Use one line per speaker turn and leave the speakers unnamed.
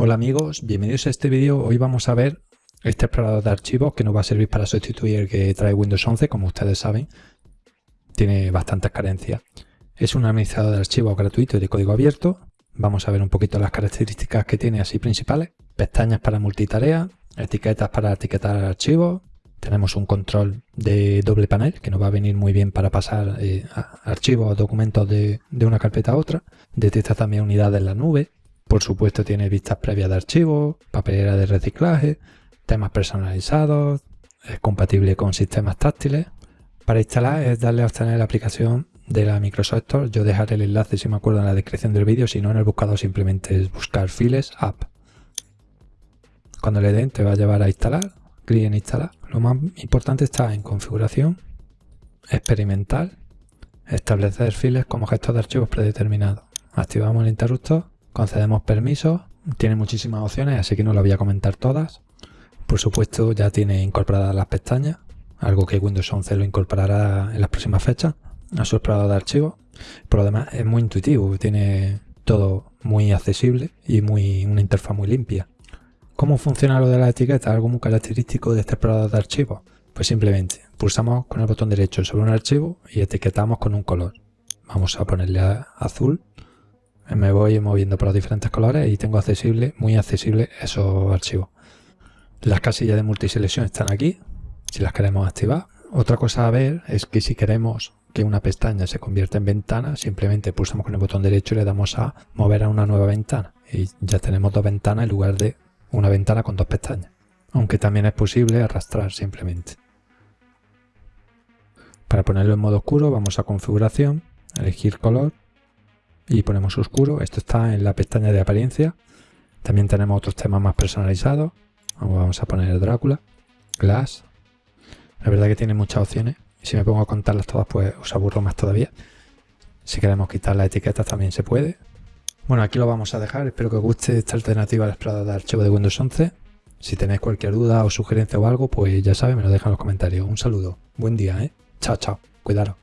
Hola amigos, bienvenidos a este vídeo. Hoy vamos a ver este explorador de archivos que nos va a servir para sustituir el que trae Windows 11, como ustedes saben. Tiene bastantes carencias. Es un administrador de archivos gratuito y de código abierto. Vamos a ver un poquito las características que tiene así principales. Pestañas para multitarea, etiquetas para etiquetar archivos. Tenemos un control de doble panel que nos va a venir muy bien para pasar eh, archivos o documentos de, de una carpeta a otra. Detecta también unidades en la nube por supuesto tiene vistas previas de archivos, papelera de reciclaje, temas personalizados, es compatible con sistemas táctiles. Para instalar es darle a obtener la aplicación de la Microsoft Store. Yo dejaré el enlace si me acuerdo en la descripción del vídeo, si no en el buscador simplemente es buscar Files App. Cuando le den te va a llevar a instalar, clic en instalar. Lo más importante está en configuración, experimental, establecer files como gestos de archivos predeterminados. Activamos el interruptor concedemos permisos, tiene muchísimas opciones, así que no las voy a comentar todas. Por supuesto ya tiene incorporadas las pestañas, algo que Windows 11 lo incorporará en las próximas fechas a su explorador de archivos. Por lo demás es muy intuitivo, tiene todo muy accesible y muy, una interfaz muy limpia. ¿Cómo funciona lo de la etiqueta? Algo muy característico de este explorador de archivos. Pues simplemente pulsamos con el botón derecho sobre un archivo y etiquetamos con un color. Vamos a ponerle azul me voy moviendo por los diferentes colores y tengo accesible, muy accesible esos archivos. Las casillas de multiselección están aquí, si las queremos activar. Otra cosa a ver es que si queremos que una pestaña se convierta en ventana, simplemente pulsamos con el botón derecho y le damos a mover a una nueva ventana. Y ya tenemos dos ventanas en lugar de una ventana con dos pestañas. Aunque también es posible arrastrar simplemente. Para ponerlo en modo oscuro vamos a configuración, elegir color y ponemos oscuro. Esto está en la pestaña de apariencia. También tenemos otros temas más personalizados. Vamos a poner Drácula, Glass. La verdad que tiene muchas opciones. Si me pongo a contarlas todas, pues os aburro más todavía. Si queremos quitar las etiquetas también se puede. Bueno, aquí lo vamos a dejar. Espero que os guste esta alternativa al explorador de archivo de Windows 11. Si tenéis cualquier duda o sugerencia o algo, pues ya sabéis, me lo dejan en los comentarios. Un saludo. Buen día, ¿eh? Chao, chao. Cuidaros.